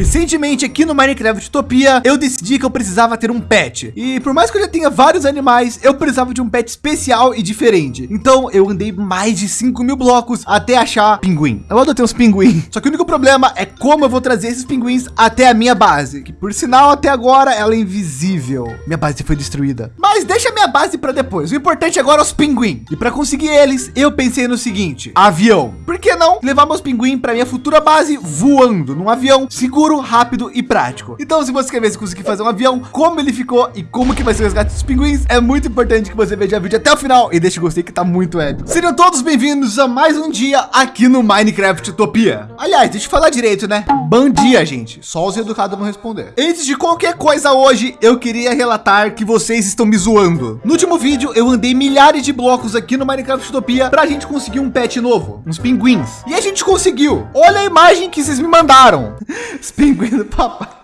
Recentemente aqui no Minecraft Utopia, eu decidi que eu precisava ter um pet. E por mais que eu já tenha vários animais, eu precisava de um pet especial e diferente. Então eu andei mais de 5 mil blocos até achar pinguim. Eu adotei uns pinguim. Só que o único problema é como eu vou trazer esses pinguins até a minha base. Que por sinal, até agora ela é invisível. Minha base foi destruída. Mas deixa minha base para depois. O importante agora é os pinguim. E para conseguir eles, eu pensei no seguinte: avião. Por que não levar meus pinguim para minha futura base voando num avião seguro, rápido e prático? Então, se você quer ver se conseguir fazer um avião, como ele ficou e como que vai ser o resgate dos pinguins, é muito importante que você veja o vídeo até o final e deixe o gostei que tá muito épico. Sejam todos bem-vindos a mais um dia aqui no Minecraft Utopia. Aliás, deixa eu falar direito, né? Bom dia, gente. Só os educados vão responder. Antes de qualquer coisa hoje, eu queria relatar que vocês estão me zoando. No último vídeo, eu andei milhares de blocos aqui no Minecraft Utopia para a gente conseguir um pet novo, uns pinguins. E a gente conseguiu. Olha a imagem que vocês me mandaram. Os pinguins do papai.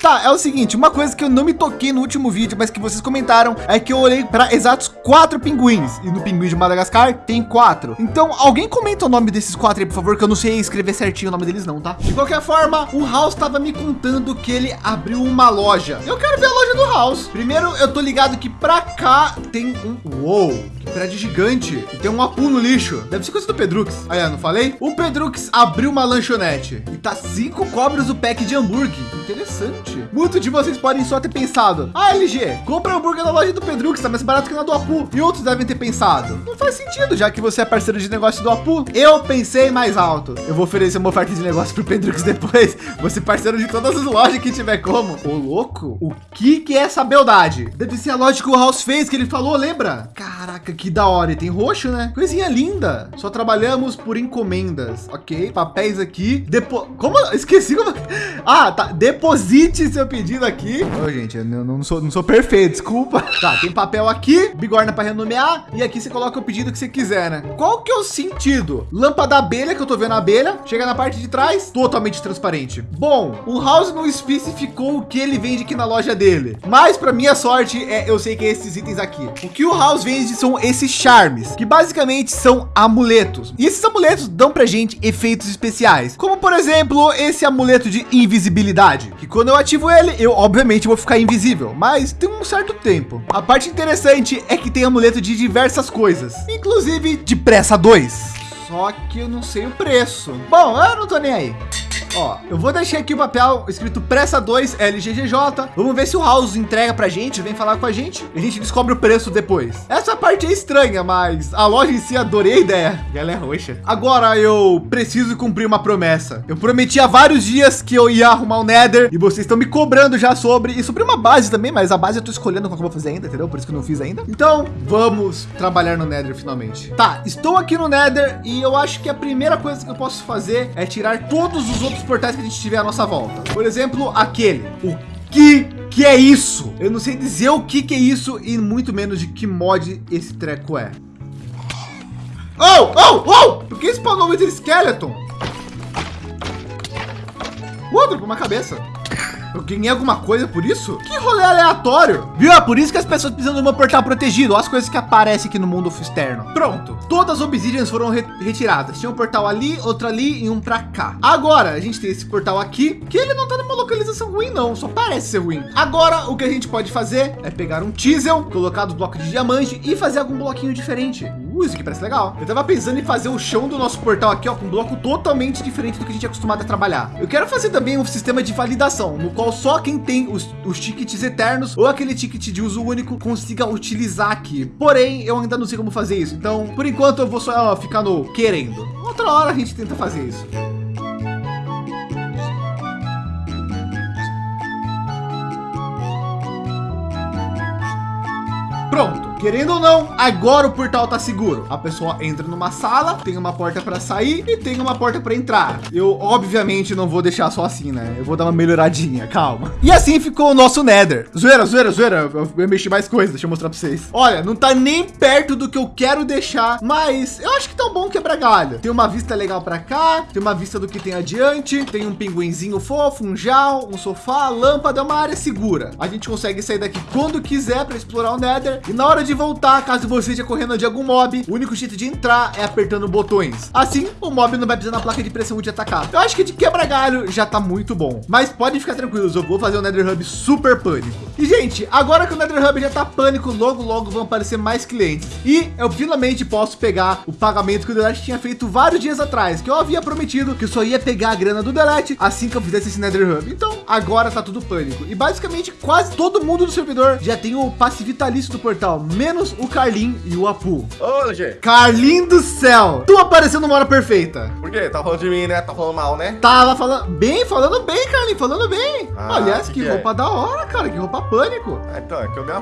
Tá, é o seguinte, uma coisa que eu não me toquei no último vídeo, mas que vocês comentaram, é que eu olhei para exatos quatro pinguins. E no pinguim de Madagascar tem quatro. Então, alguém comenta o nome desses quatro aí, por favor, que eu não sei escrever certinho o nome deles não, tá? De qualquer forma, o House estava me contando que ele abriu uma loja. Eu quero ver a loja do House. Primeiro, eu tô ligado que para cá tem um... Uou, que prédio gigante. E tem um apu no lixo. Deve ser coisa do Pedrux. Aí, eu não falei? O Pedrux abriu uma lanchonete. E tá cinco cobras o pack de hambúrguer. Interessante. Muitos de vocês podem só ter pensado, ah, LG, compra hambúrguer na loja do Pedro, que está mais barato que na do Apu. E outros devem ter pensado, não faz sentido, já que você é parceiro de negócio do Apu. Eu pensei mais alto. Eu vou oferecer uma oferta de negócio pro Pedro depois. Você parceiro de todas as lojas que tiver como. Ô, louco, o que que é essa beldade? Deve ser a loja que o House fez, que ele falou, lembra? Caraca, que da hora. E tem roxo, né? Coisinha linda. Só trabalhamos por encomendas. Ok, papéis aqui. Depo... Como? Esqueci como... Ah, tá. Deposite seu pedido aqui. Ô, gente, eu não, não, sou, não sou perfeito, desculpa. Tá, tem papel aqui, bigorna para renomear e aqui você coloca o pedido que você quiser, né? Qual que é o sentido? Lâmpada abelha, que eu tô vendo a abelha, chega na parte de trás, totalmente transparente. Bom, o House não especificou o que ele vende aqui na loja dele, mas para minha sorte, é, eu sei que é esses itens aqui. O que o House vende são esses charmes, que basicamente são amuletos. E esses amuletos dão pra gente efeitos especiais, como por exemplo, esse amuleto de invisibilidade, que quando eu ativo ele, eu obviamente vou ficar invisível, mas tem um certo tempo. A parte interessante é que tem amuleto de diversas coisas, inclusive de pressa 2. Só que eu não sei o preço. Bom, eu não tô nem aí. Ó, eu vou deixar aqui o papel escrito Pressa 2 LGGJ. Vamos ver se o House entrega pra gente, vem falar com a gente. E a gente descobre o preço depois. Essa parte é estranha, mas a loja em si adorei a ideia. E ela é roxa. Agora eu preciso cumprir uma promessa. Eu prometi há vários dias que eu ia arrumar o Nether e vocês estão me cobrando já sobre e sobre uma base também, mas a base eu tô escolhendo qual que eu vou fazer ainda, entendeu? Por isso que eu não fiz ainda. Então, vamos trabalhar no Nether finalmente. Tá, estou aqui no Nether e eu acho que a primeira coisa que eu posso fazer é tirar todos os outros portais que a gente tiver à nossa volta. Por exemplo, aquele. O que que é isso? Eu não sei dizer o que que é isso e muito menos de que mod esse treco é. Oh, oh, oh! Por que spawnou Wither Skeleton? Outro com uma cabeça. Eu ganhei alguma coisa por isso? Que rolê aleatório. Viu? É por isso que as pessoas precisam de um portal protegido. Olha as coisas que aparecem aqui no mundo externo. Pronto. Todas as obsidians foram re retiradas. Tinha um portal ali, outro ali e um para cá. Agora a gente tem esse portal aqui, que ele não tá numa localização ruim não, só parece ser ruim. Agora o que a gente pode fazer é pegar um chisel, colocar dos blocos de diamante e fazer algum bloquinho diferente. Isso aqui parece legal. Eu tava pensando em fazer o chão do nosso portal aqui, ó, com um bloco totalmente diferente do que a gente é acostumado a trabalhar. Eu quero fazer também um sistema de validação, no qual só quem tem os, os tickets eternos ou aquele ticket de uso único consiga utilizar aqui. Porém, eu ainda não sei como fazer isso. Então, por enquanto, eu vou só ó, ficar no querendo. Outra hora a gente tenta fazer isso. Pronto. Querendo ou não, agora o portal tá seguro. A pessoa entra numa sala, tem uma porta para sair e tem uma porta para entrar. Eu obviamente não vou deixar só assim, né? Eu vou dar uma melhoradinha, calma. E assim ficou o nosso Nether. Zoeira, zoeira, zoeira. Eu, eu mexi mais coisas, deixa eu mostrar para vocês. Olha, não tá nem perto do que eu quero deixar, mas eu acho que tá bom quebrar galho. Tem uma vista legal para cá, tem uma vista do que tem adiante, tem um pinguinzinho fofo, um jal, um sofá, lâmpada, é uma área segura. A gente consegue sair daqui quando quiser para explorar o Nether e na hora de pode voltar caso você esteja correndo de algum mob. O único jeito de entrar é apertando botões. Assim, o mob não vai precisar na placa de pressão de atacar. Eu acho que de quebra galho já tá muito bom. Mas pode ficar tranquilos, eu vou fazer o Nether Hub super pânico. E gente, agora que o Nether Hub já tá pânico, logo logo vão aparecer mais clientes. E eu finalmente posso pegar o pagamento que o Delete tinha feito vários dias atrás, que eu havia prometido que eu só ia pegar a grana do Delete assim que eu fizesse esse Nether Hub. Então agora tá tudo pânico. E basicamente quase todo mundo do servidor já tem o passe vitalício do portal, menos o Carlin e o Apu. Ô, LG. Carlin do céu, tu apareceu numa hora perfeita. Por quê? Tá falando de mim, né? Tá falando mal, né? Tava falando bem, falando bem, Carlin, falando bem. Ah, Aliás, que que, que é? roupa da hora, cara, que roupa pânico. Ah, então, é que eu dei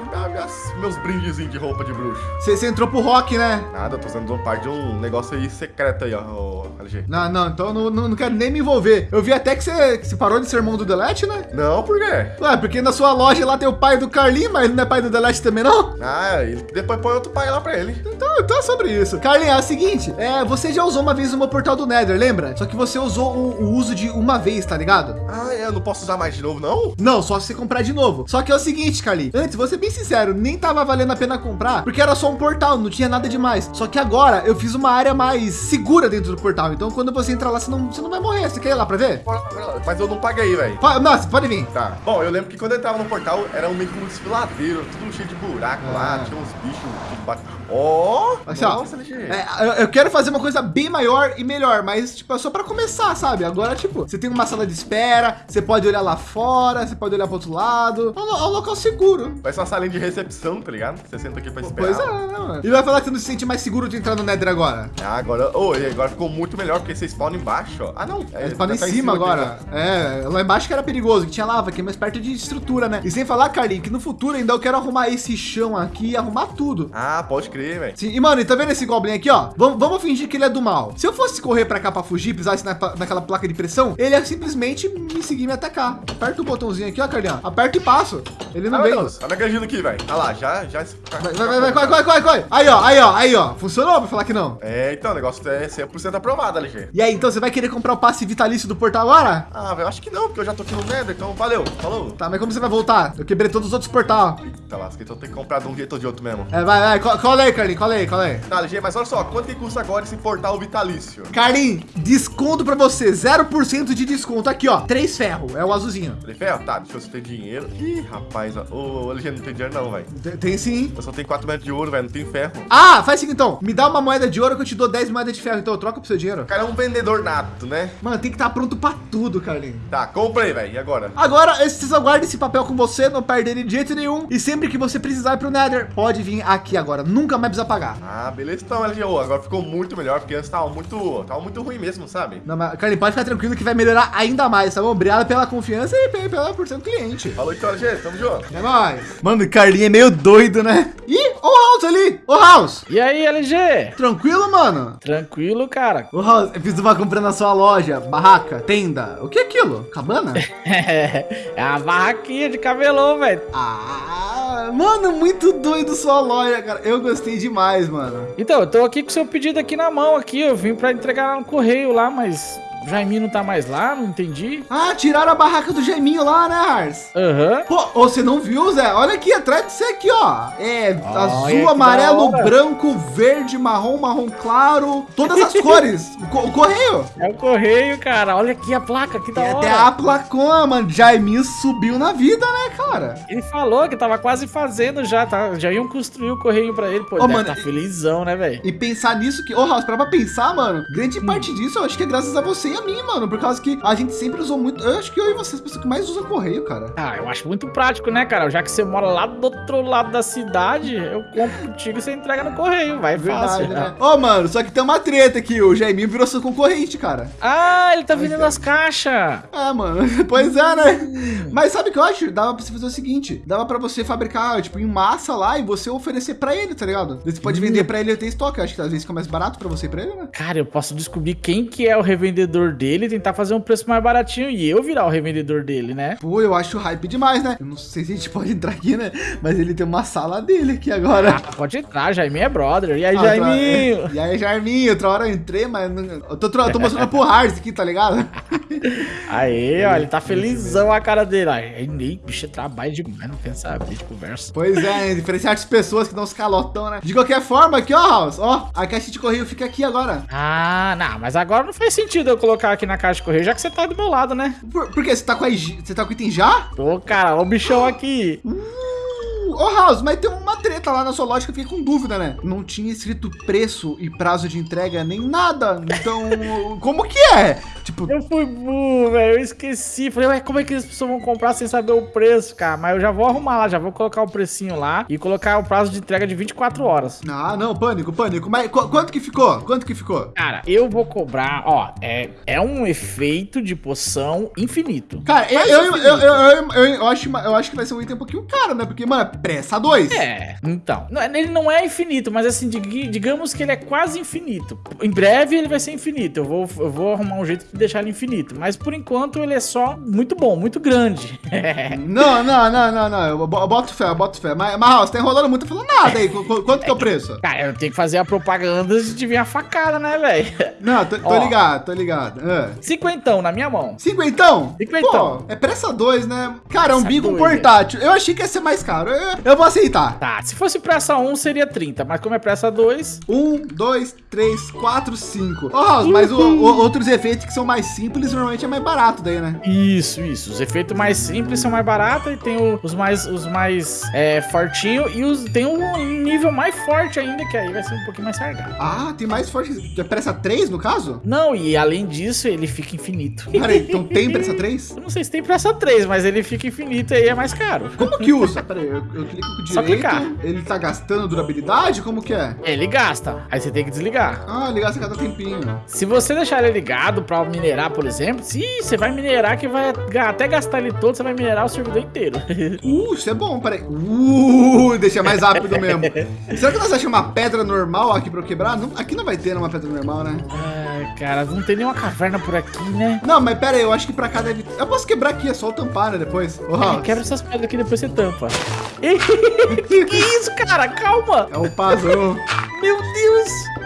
meus brindezinhos de roupa de bruxo. Você entrou pro rock, né? Nada, eu tô usando parte de um negócio aí secreto aí, ó, LG. Não, não, então não, não, não quero nem me envolver. Eu vi até que você, que você parou de ser irmão do Delete, né? Não, por quê? Ué, porque na sua loja lá tem o pai do Carlinho, mas não é pai do Delete também, não? Ah, ele depois põe outro pai lá pra ele. Então, então é sobre isso. Carlinhos, é o seguinte, é, você já usou uma vez o meu portal do Nether, lembra? Só que você usou o, o uso de uma vez, tá ligado? Ah, é, eu não posso usar mais de novo, não? Não, só se você comprar de novo. Só que é o seguinte, Carlinhos, antes, vou ser bem sincero, nem tava valendo a pena comprar, porque era só um portal, não tinha nada demais. Só que agora eu fiz uma área mais segura dentro do portal, então quando você entrar lá, você não, você não vai morrer. Você quer ir lá pra ver? Lá, lá. Mas eu não paguei, velho. Nossa, pode vir. Tá. Bom, eu lembro que quando eu entrava no portal, era um meio que um desfiladeiro, tudo cheio de buraco lá, Ah. tinha uns bichos de baixo. Ó! Assim, ó, nossa, LG. É, eu, quero fazer uma coisa bem maior e melhor, mas tipo, é só para começar, sabe? Agora, tipo, você tem uma sala de espera, você pode olhar lá fora, você pode olhar para outro lado. É um, é um local seguro. Vai ser uma salinha de recepção, tá ligado? Você senta aqui pra esperar. Pois é, né, mano? E vai falar que você não se sente mais seguro de entrar no Nether agora. Ah, agora, oh, agora ficou muito melhor, porque você spawna embaixo, ó. Ah, não. É, tá em tá cima aqui, agora. né? É, lá embaixo que era perigoso, que tinha lava, aqui é mais perto de estrutura, né? E sem falar, Carlinhos, que no futuro ainda eu quero arrumar esse chão aqui arrumar tudo. Ah, pode crer, velho. Sim, e mano, e tá vendo esse Goblin aqui, ó? Vamos, vamos fingir que ele é do mal. Se eu fosse correr pra cá pra fugir, pisasse na, naquela placa de pressão, ele ia simplesmente me seguir e me atacar. Aperta o botãozinho aqui, ó, Carlinhos. Aperta e passo. Ele não Ah, vem. olha a gajinha aqui, velho. Olha lá, já, já... Vai, vai, vai, vai, corre, corre, corre, corre. Aí, ó, aí, ó, aí, ó. Funcionou pra falar que não. É, então, o negócio é 100% aprovado, LG. E aí, então você vai querer comprar o passe vitalício do portal agora? Ah, velho, acho que não, porque eu já tô aqui no Nether, então valeu, falou. Tá, mas como você vai voltar? Eu quebrei todos os outros portal. Eita lasca, então tem que comprar de um jeito ou de outro mesmo. É, vai, vai, co- cola aí, Carlinhos, cola aí, cola aí. Tá, LG, mas olha só, quanto que custa agora esse portal vitalício? Carlinhos, desconto pra você, 0% de desconto. Aqui, ó, três ferro, é o azulzinho. Falei, ferro? Tá, deixa eu se tem dinheiro. Ih, rapaz, ó, ô, LG, não tem dinheiro não, velho. Tem, tem sim. Eu só tenho 4 metros de ouro, velho, não tem ferro. Ah, faz assim então. Me dá uma moeda de ouro que eu te dou 10 moedas de ferro. Então eu troco pro seu dinheiro. O cara é um vendedor nato, né? Mano, tem que estar pronto pra tudo, Carlinhos. Tá, comprei, velho, e agora? Agora, esses aguarde esse papel com você, não perde ele de jeito nenhum. E sempre que você precisar ir pro Nether, pode vir aqui agora. Nunca mais precisa pagar. Ah, beleza, então, LG, ô, agora ficou muito melhor, porque antes tava muito, tava muito ruim mesmo, sabe? Não, mas, Carlinhos, pode ficar tranquilo que vai melhorar ainda mais, tá bom? Obrigado pela confiança e pe- pela, por ser um cliente. Falou então, LG, tamo junto. É nóis. Mano, o Carlinhos é meio doido, né? Ih, o House ali. Ô, House. E aí, LG? Tranquilo, mano? Tranquilo, cara. Ô, House, eu fiz uma compra na sua loja. Barraca, tenda. O que é aquilo? Cabana? é a barraquinha de cabelão, velho. Ah, mano, muito doido sua loja, cara. Eu gostei demais, mano. Então, eu tô aqui com seu pedido aqui na mão aqui. Eu vim pra entregar no correio lá, mas o Jaiminho não tá mais lá, não entendi. Ah, tiraram a barraca do Geminho lá, né, Ars? Aham. Pô, ô, você não viu, Zé? Olha aqui, atrás de você aqui, ó. É azul, amarelo, branco, verde, marrom, marrom claro. Todas as cores. O, co- o correio. É o correio, cara. Olha aqui a placa, que da Tem hora. até a placona, mano. Jaiminho subiu na vida, né, cara? Ele falou que tava quase fazendo já, tá? Já iam construir o correio pra ele. Pô, deve mano, tá felizão, né, velho? E pensar nisso que, ô, House, pra pra pensar, mano, grande parte disso eu acho que é graças a você e a mim, mano. Por causa que a gente sempre usou muito. Eu acho que eu e você, as pessoas que mais usam correio, cara. Ah, eu acho muito prático, né, cara? Já que você mora lá do outro lado da cidade, eu compro contigo e você entrega no correio. Vai fácil. Verdade, né? Ô, mano, só que tem uma treta aqui. O Jaiminho virou seu concorrente, cara. Ah, ele tá vendendo é. as caixas. É, mano. Pois é, né? Mas sabe o que eu acho? Dava pra você fazer o seguinte: dava pra você fabricar, tipo, em massa lá e você oferecer pra ele, tá ligado? Você pode vender pra ele e ter estoque. Eu acho que às vezes fica mais barato pra você e pra ele, né? Cara, eu posso descobrir quem que é o revendedor dele e tentar fazer um preço mais baratinho e eu virar o revendedor dele, né? Pô, eu acho hype demais, né? Eu não sei se a gente pode entrar aqui, né? Mas ele tem uma sala dele aqui agora. Ah, pode entrar, Jaiminho é brother. E aí, Ah, Jaiminho? outra- E aí, Jarminho, outra hora eu entrei, mas não- eu tô, tô mostrando pro Hars aqui, tá ligado? Aí, ó, ele tá felizão a cara dele. Aí, nem, bicho, é trabalho demais, não quer saber de conversa. Pois é, diferenciar as pessoas que dão os calotão, né? De qualquer forma, aqui, ó, House, ó, a caixa de correio fica aqui agora. Ah, não, mas agora não faz sentido eu colocar aqui na caixa de correio, já que você tá do meu lado, né? Por, por quê? Você tá com a, você tá com o item já? Pô, cara, o bichão aqui. Ô, oh, House, mas tem uma treta lá na sua loja que eu fiquei com dúvida, né? Não tinha escrito preço e prazo de entrega nem nada. Então, como que é? Tipo... Eu fui burro, velho. Eu esqueci. Falei, ué, como é que as pessoas vão comprar sem saber o preço, cara? Mas eu já vou arrumar lá, já vou colocar o precinho lá e colocar o prazo de entrega de 24 horas. Ah, não, pânico, pânico. Mas qu quanto que ficou? Quanto que ficou? Cara, eu vou cobrar, ó, é, é um efeito de poção infinito. Cara, eu, eu, eu, eu, eu, acho, eu acho que vai ser um item um pouquinho caro, né? Porque, mano, pressa 2. É, então. Ele não é infinito, mas assim, digamos que ele é quase infinito. Em breve ele vai ser infinito. Eu vou, eu vou arrumar um jeito de deixar ele infinito. Mas por enquanto ele é só muito bom, muito grande. não, não, não, não, não. Eu boto fé, eu boto fé. Mas, mas você tá enrolando muito falando nada aí. Quanto que é o preço? Cara, eu tenho que fazer a propaganda de vir a facada, né, velho? Não, tô, tô ligado, tô ligado. É. Cinquentão na minha mão. Cinquentão? Cinquentão. Pô, é pressa 2, né? Cara, é um bico portátil. Eu achei que ia ser mais caro. Eu, eu vou aceitar. Tá, se fosse pressa 1 seria 30, mas como é pressa 2... 1, 2, 3, 4, 5. Ó, mas o, o, outros efeitos que são mais simples normalmente é mais barato daí, né? Isso, isso. Os efeitos mais simples são mais baratos e tem o, os mais, os mais é, fortinhos e os, tem um nível mais forte ainda, que aí vai ser um pouquinho mais sargado. Ah, tem mais forte. É pressa 3 no caso? Não, e além disso, ele fica infinito. Peraí, então tem pressa 3? Eu não sei se tem pressa 3, mas ele fica infinito e aí é mais caro. Como que usa? Peraí, eu, eu clico com o direito. Só clicar. Ele tá gastando durabilidade? Como que é? Ele gasta. Aí você tem que desligar. Ah, ele gasta cada tempinho. Se você deixar ele ligado pra minerar, por exemplo, se você vai minerar que vai até gastar ele todo, você vai minerar o servidor inteiro. uh, isso é bom, peraí. Uh, deixa mais rápido mesmo. Será que nós achamos uma pedra normal aqui pra eu quebrar? Não, aqui não vai ter uma pedra normal, né? Ai, cara, não tem nenhuma caverna por aqui, né? Não, mas pera aí, eu acho que pra cá deve... Eu posso quebrar aqui, é só tampar, né, depois. Oh, é, quebra essas pedras aqui, depois você tampa. que, isso, cara? Calma. É o puzzle. Meu Deus.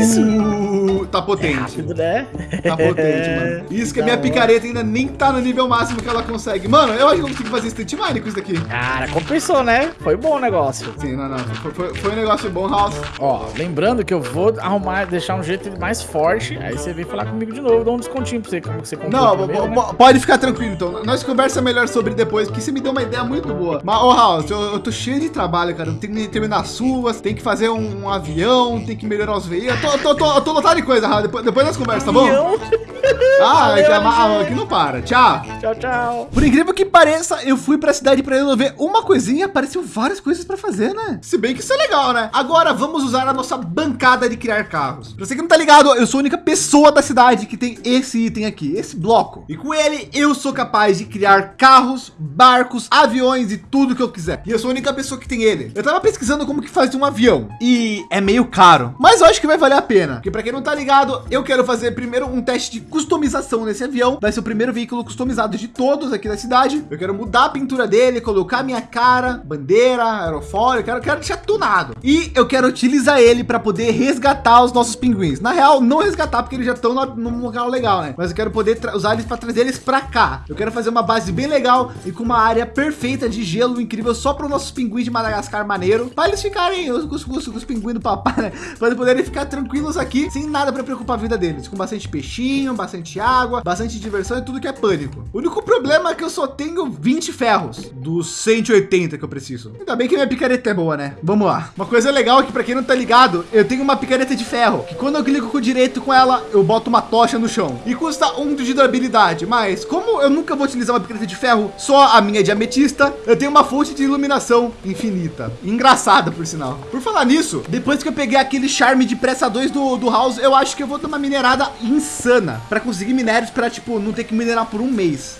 Isso. Tá potente. É rápido, né? Tá potente, mano. Isso que a minha picareta ainda nem tá no nível máximo que ela consegue. Mano, eu acho que eu consigo fazer instant mine com isso daqui. Cara, compensou, né? Foi bom o negócio. Sim, não, não. Foi, foi, foi um negócio bom, House. Ó, lembrando que eu vou arrumar, deixar um jeito mais forte. Aí você vem falar comigo de novo, dá um descontinho pra você, como você comprou Não, primeiro, né? pode ficar tranquilo, então. Nós conversa melhor sobre depois, porque você me deu uma ideia muito boa. Mas, ô, House, eu, eu tô cheio de trabalho, cara. Eu tenho que terminar as suas, tem que fazer um, um avião, tem que melhorar os veículos. Eu tô, tô, tô, tô lotado de coisa, House. Depois, depois nós conversamos, tá bom? Ah, Valeu, é aqui não para. Tchau. Tchau, tchau. Por incrível que pareça, eu fui pra cidade para resolver uma coisinha e apareceu várias coisas para fazer, né? Se bem que isso é legal, né? Agora vamos usar a nossa bancada de criar carros. Pra você que não tá ligado, eu sou a única pessoa da cidade que tem esse item aqui, esse bloco. E com ele, eu sou capaz de criar carros, barcos, aviões e tudo que eu quiser. E eu sou a única pessoa que tem ele. Eu tava pesquisando como que faz um avião e é meio caro, mas eu acho que vai valer a pena. Porque para quem não tá ligado, eu quero fazer primeiro um teste de customização nesse avião. Vai ser o primeiro veículo customizado de todos aqui da cidade. Eu quero mudar a pintura dele, colocar minha cara, bandeira, aerofólio, eu quero, quero deixar tunado. E eu quero utilizar ele para poder resgatar os nossos pinguins. Na real, não resgatar porque eles já estão num local legal, né? Mas eu quero poder usar eles para trazer eles para cá. Eu quero fazer uma base bem legal e com uma área perfeita de gelo incrível só para os nossos pinguins de Madagascar maneiro, para eles ficarem os, os, os, os pinguins do papai, né? Para poderem ficar tranquilos aqui sem nada para preocupar a vida deles, com bastante peixinho, bastante água, bastante diversão e tudo que é pânico. O único problema é que eu só tenho 20 ferros dos 180 que eu preciso. Ainda bem que minha picareta é boa, né? Vamos lá. Uma coisa legal é que para quem não tá ligado, eu tenho uma picareta de ferro, que quando eu clico com o direito com ela, eu boto uma tocha no chão e custa um de durabilidade. Mas como eu nunca vou utilizar uma picareta de ferro, só a minha de ametista, eu tenho uma fonte de iluminação infinita. Engraçada, por sinal. Por falar nisso, depois que eu peguei aquele charme de pressa 2 do, do House, eu acho que eu vou dar uma minerada insana para conseguir minérios para tipo não ter que minerar por um mês.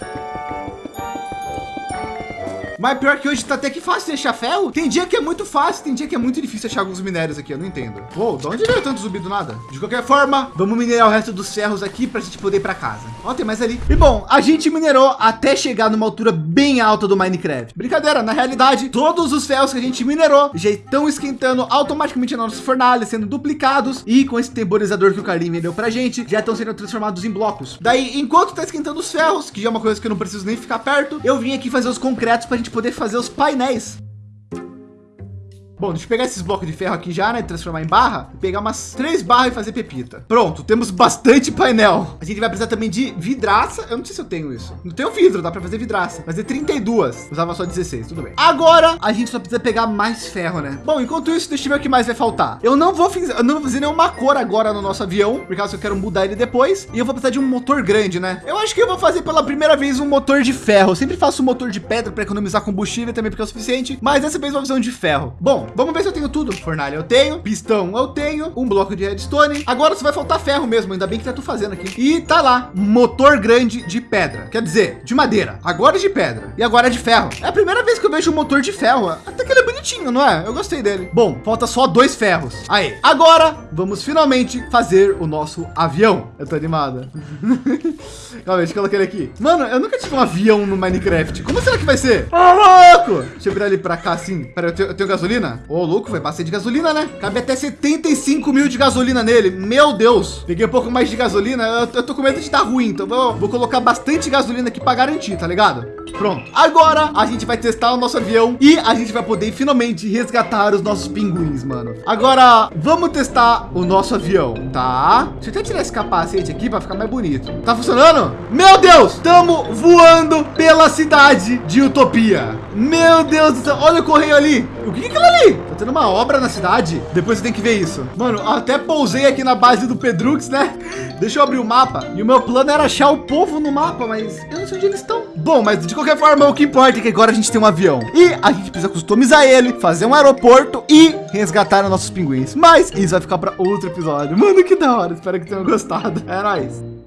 Mas pior que hoje tá até que fácil de achar ferro. Tem dia que é muito fácil, tem dia que é muito difícil achar alguns minérios aqui, eu não entendo. Uou, de onde veio tanto zumbi do nada? De qualquer forma, vamos minerar o resto dos ferros aqui pra gente poder ir pra casa. Ó, tem mais ali. E bom, a gente minerou até chegar numa altura bem alta do Minecraft. Brincadeira, na realidade, todos os ferros que a gente minerou já estão esquentando automaticamente na nossa fornalha, sendo duplicados e com esse temporizador que o Carlinho vendeu pra gente, já estão sendo transformados em blocos. Daí, enquanto tá esquentando os ferros, que já é uma coisa que eu não preciso nem ficar perto, eu vim aqui fazer os concretos pra gente gente poder fazer os painéis. Bom, deixa eu pegar esses blocos de ferro aqui já, né? Transformar em barra. Pegar umas três barras e fazer pepita. Pronto, temos bastante painel. A gente vai precisar também de vidraça. Eu não sei se eu tenho isso. Não tenho vidro, dá para fazer vidraça. Fazer 32. Usava só 16, tudo bem. Agora, a gente só precisa pegar mais ferro, né? Bom, enquanto isso, deixa eu ver o que mais vai faltar. Eu não vou, não vou fazer nenhuma cor agora no nosso avião, por causa que eu quero mudar ele depois. E eu vou precisar de um motor grande, né? Eu acho que eu vou fazer pela primeira vez um motor de ferro. Eu sempre faço um motor de pedra para economizar combustível também, porque é o suficiente. Mas dessa vez eu vou fazer um de ferro. Bom, Vamos ver se eu tenho tudo. Fornalha eu tenho, pistão eu tenho, um bloco de redstone. Agora só vai faltar ferro mesmo, ainda bem que tá tu fazendo aqui. E tá lá, motor grande de pedra. Quer dizer, de madeira. Agora é de pedra. E agora é de ferro. É a primeira vez que eu vejo um motor de ferro. Até que ele é bonitinho, não é? Eu gostei dele. Bom, falta só dois ferros. Aí, agora vamos finalmente fazer o nosso avião. Eu tô animada. Calma, deixa eu colocar ele aqui. Mano, eu nunca tive um avião no Minecraft. Como será que vai ser? Ô, louco! Deixa eu virar ele para cá assim. Pera, eu tenho, eu tenho gasolina? Ô, louco, vai bastante gasolina, né? Cabe até 75 mil de gasolina nele. Meu Deus. Peguei um pouco mais de gasolina. Eu, tô com medo de dar ruim, então vou, vou colocar bastante gasolina aqui para garantir, tá ligado? Pronto. Agora a gente vai testar o nosso avião e a gente vai poder finalmente resgatar os nossos pinguins, mano. Agora vamos testar o nosso avião, tá? Deixa eu até tirar esse capacete aqui para ficar mais bonito. Tá funcionando? Meu Deus, estamos voando pela cidade de Utopia. Meu Deus do céu, olha o correio ali. O que é aquilo ali? Tendo uma obra na cidade? Depois você tem que ver isso. Mano, até pousei aqui na base do Pedrux, né? Deixa eu abrir o mapa. E o meu plano era achar o povo no mapa, mas eu não sei onde eles estão. Bom, mas de qualquer forma, o que importa é que agora a gente tem um avião. E a gente precisa customizar ele, fazer um aeroporto e resgatar os nossos pinguins. Mas isso vai ficar para outro episódio. Mano, que da hora. Espero que tenham gostado. É nóis.